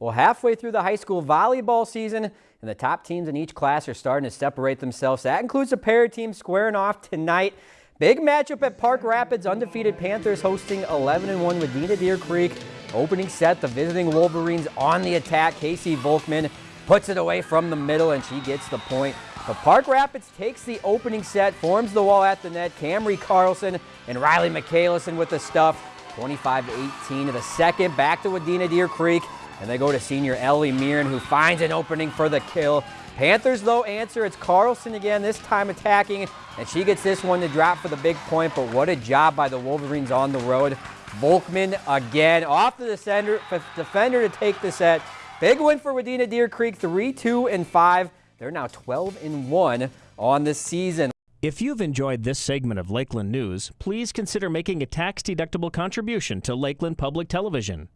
Well, halfway through the high school volleyball season, and the top teams in each class are starting to separate themselves. That includes a pair of teams squaring off tonight. Big matchup at Park Rapids, undefeated Panthers hosting 11-1 Wadena Deer Creek. Opening set, the visiting Wolverines on the attack. Casey Volkman puts it away from the middle, and she gets the point. But Park Rapids takes the opening set, forms the wall at the net. Camry Carlson and Riley McCallison with the stuff. 25-18 to the second, back to Wadena Deer Creek. And they go to senior Ellie Mirren, who finds an opening for the kill. Panthers, though, answer. It's Carlson again, this time attacking, and she gets this one to drop for the big point, but what a job by the Wolverines on the road. Volkman again, off the defender, defender to take the set. Big win for Wadena Deer Creek, 3-2 and 5. They're now 12 and 1 on the season. If you've enjoyed this segment of Lakeland News, please consider making a tax-deductible contribution to Lakeland Public Television.